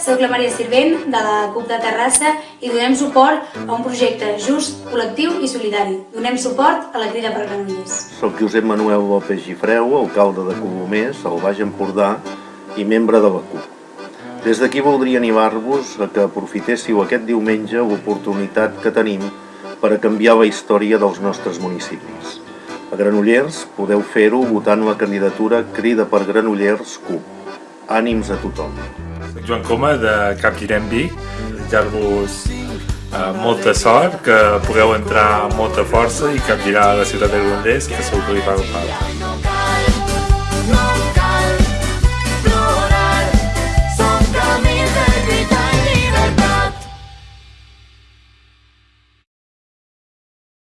Soc la Maria Sirvent, de la CUP de Terrassa, i donem suport a un projecte just, col·lectiu i solidari. Donem suport a la Crida per Granollers. Soc Josep Manuel López Gifreu, alcalde de Colomers, al Baix Empordà i membre de la CUP. Des d'aquí voldria animar-vos a que aprofitéssiu aquest diumenge l'oportunitat que tenim per a canviar la història dels nostres municipis. A Granollers podeu fer-ho votant la candidatura Crida per Granollers CUP. Ànims a tothom. Soc Joan Coma de Capgirem Vic. Desitjar-vos eh, molta sort, que pugueu entrar amb molta força i capgirar la ciutat de Granollers, que segur que li fa falta.